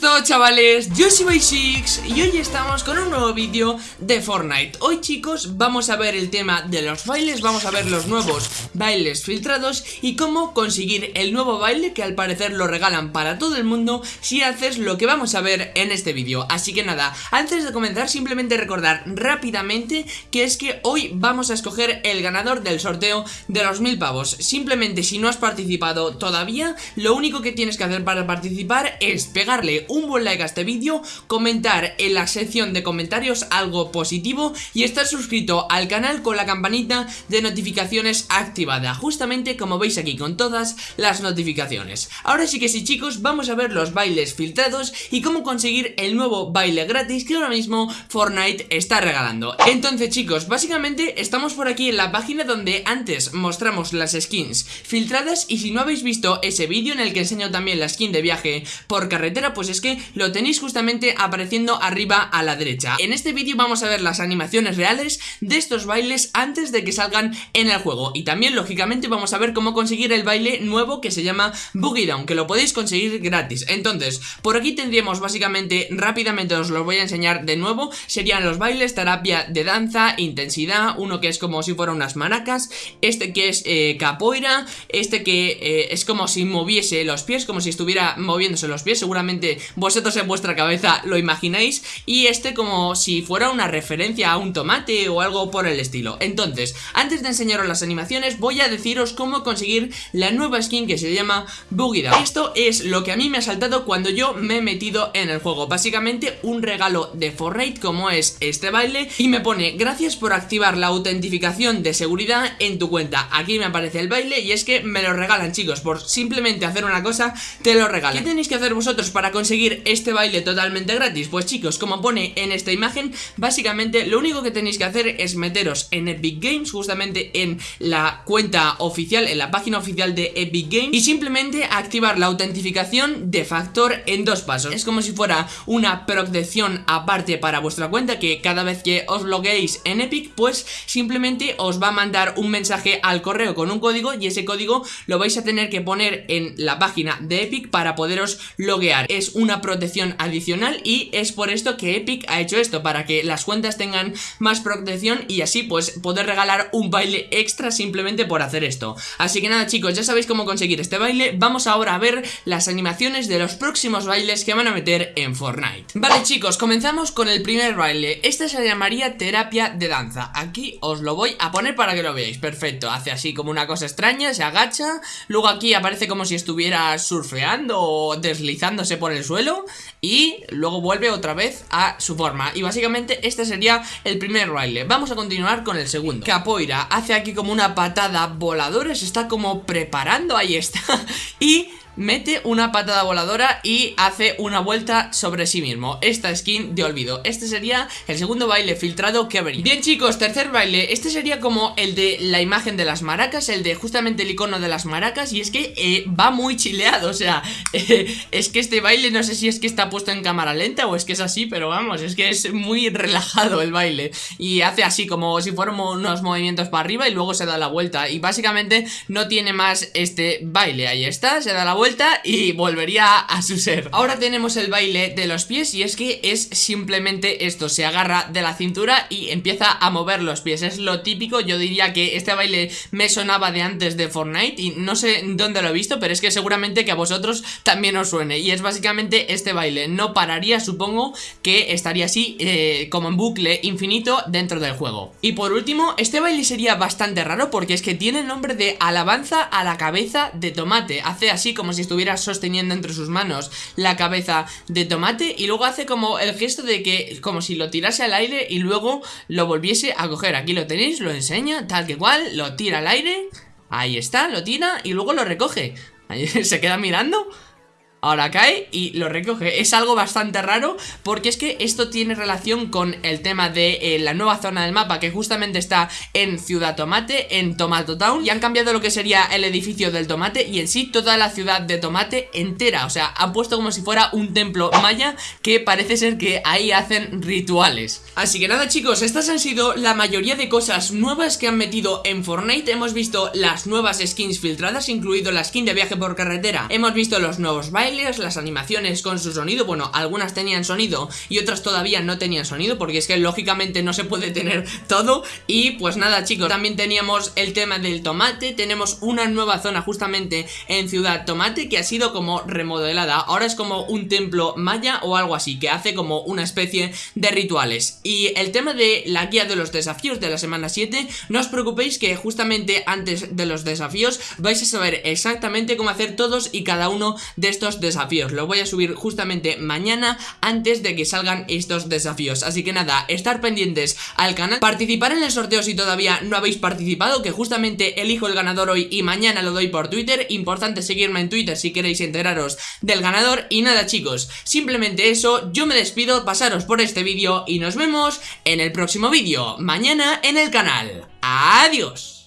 todo chavales? Yo soy Six y hoy estamos con un nuevo vídeo de Fortnite. Hoy chicos vamos a ver el tema de los bailes, vamos a ver los nuevos bailes filtrados Y cómo conseguir el nuevo baile que al parecer lo regalan para todo el mundo Si haces lo que vamos a ver en este vídeo. Así que nada, antes de comenzar simplemente recordar rápidamente Que es que hoy vamos a escoger el ganador del sorteo de los mil pavos. Simplemente si no has participado todavía Lo único que tienes que hacer para participar es pegar darle un buen like a este vídeo, comentar en la sección de comentarios algo positivo y estar suscrito al canal con la campanita de notificaciones activada, justamente como veis aquí con todas las notificaciones. Ahora sí que sí chicos, vamos a ver los bailes filtrados y cómo conseguir el nuevo baile gratis que ahora mismo Fortnite está regalando. Entonces chicos, básicamente estamos por aquí en la página donde antes mostramos las skins filtradas y si no habéis visto ese vídeo en el que enseño también la skin de viaje por carretera pues es que lo tenéis justamente apareciendo arriba a la derecha. En este vídeo vamos a ver las animaciones reales de estos bailes antes de que salgan en el juego. Y también lógicamente vamos a ver cómo conseguir el baile nuevo que se llama Boogie Down Que lo podéis conseguir gratis. Entonces, por aquí tendríamos básicamente, rápidamente os lo voy a enseñar de nuevo Serían los bailes, terapia de danza, intensidad Uno que es como si fuera unas maracas Este que es eh, capoeira Este que eh, es como si moviese los pies, como si estuviera moviéndose los pies Seguramente vosotros en vuestra cabeza lo imagináis y este como si fuera una referencia a un tomate o algo por el estilo. Entonces, antes de enseñaros las animaciones voy a deciros cómo conseguir la nueva skin que se llama Boogie Esto es lo que a mí me ha saltado cuando yo me he metido en el juego. Básicamente un regalo de Fortnite como es este baile y me pone gracias por activar la autentificación de seguridad en tu cuenta. Aquí me aparece el baile y es que me lo regalan chicos, por simplemente hacer una cosa te lo regalan. ¿Qué tenéis que hacer vosotros para para este baile totalmente gratis? Pues chicos, como pone en esta imagen, básicamente lo único que tenéis que hacer es meteros en Epic Games, justamente en la cuenta oficial, en la página oficial de Epic Games y simplemente activar la autentificación de factor en dos pasos. Es como si fuera una protección aparte para vuestra cuenta que cada vez que os logueéis en Epic, pues simplemente os va a mandar un mensaje al correo con un código y ese código lo vais a tener que poner en la página de Epic para poderos loguear es una protección adicional y es por esto que Epic ha hecho esto, para que las cuentas tengan más protección y así pues poder regalar un baile extra simplemente por hacer esto. Así que nada chicos, ya sabéis cómo conseguir este baile, vamos ahora a ver las animaciones de los próximos bailes que van a meter en Fortnite. Vale chicos, comenzamos con el primer baile, este se llamaría terapia de danza, aquí os lo voy a poner para que lo veáis, perfecto, hace así como una cosa extraña, se agacha, luego aquí aparece como si estuviera surfeando o deslizándose por el y luego vuelve otra vez a su forma. Y básicamente este sería el primer baile. Vamos a continuar con el segundo. Capoeira hace aquí como una patada voladora Se está como preparando, ahí está. Y mete una patada voladora y hace una vuelta sobre sí mismo. Esta skin de olvido. Este sería el segundo baile filtrado que habría Bien chicos, tercer baile. Este sería como el de la imagen de las maracas El de justamente el icono de las maracas Y es que eh, va muy chileado O sea, eh, es que este baile no sé si es que está puesto en cámara lenta O es que es así, pero vamos, es que es muy relajado el baile. Y hace así como si fueran unos movimientos para arriba Y luego se da la vuelta. Y básicamente no tiene más este baile. Ahí está, se da la vuelta y volvería a su ser. Ahora tenemos el baile de los pies y es que es simplemente esto Se agarra de la cintura y empieza a mover los pies. Es lo típico, yo diría que este baile me sonaba de antes de Fortnite Y no sé dónde lo he visto, pero es que seguramente que a vosotros también os suene. Y es básicamente este baile, no pararía, supongo que estaría así eh, como en bucle infinito dentro del juego. Y por último, este baile sería bastante raro porque es que tiene el nombre de alabanza a la cabeza de tomate. Hace así como si estuviera sosteniendo entre sus manos la cabeza de tomate y luego hace como el gesto de que como si lo tirase al aire y luego lo volviese a coger. Aquí lo tenéis, lo enseña, tal que cual, lo tira al aire, ahí está, lo tira y luego lo recoge. Se queda mirando Ahora cae y lo recoge. Es algo bastante raro porque es que esto tiene relación con el tema de eh, la nueva zona del mapa Que justamente está en Ciudad Tomate, en Tomato Town Y han cambiado lo que sería el edificio del tomate y en sí toda la ciudad de Tomate entera. O sea, han puesto como si fuera un templo maya que parece ser que ahí hacen rituales. Así que nada chicos, estas han sido la mayoría de cosas nuevas que han metido en Fortnite. Hemos visto las nuevas skins filtradas, incluido la skin de viaje por carretera. Hemos visto los nuevos bailes las animaciones con su sonido, bueno, algunas tenían sonido y otras todavía no tenían sonido porque es que lógicamente no se puede tener todo. Y pues nada chicos, también teníamos el tema del tomate, tenemos una nueva zona justamente en Ciudad Tomate que ha sido como remodelada, ahora es como un templo maya o algo así, que hace como una especie de rituales. Y el tema de la guía de los desafíos de la semana 7, no os preocupéis que justamente antes de los desafíos vais a saber exactamente cómo hacer todos y cada uno de estos desafíos, lo voy a subir justamente mañana antes de que salgan estos desafíos, así que nada, estar pendientes al canal, participar en el sorteo si todavía no habéis participado, que justamente elijo el ganador hoy y mañana lo doy por Twitter, importante seguirme en Twitter si queréis enteraros del ganador. Y nada chicos, simplemente eso, yo me despido, pasaros por este vídeo y nos vemos en el próximo vídeo, mañana en el canal. ¡Adiós!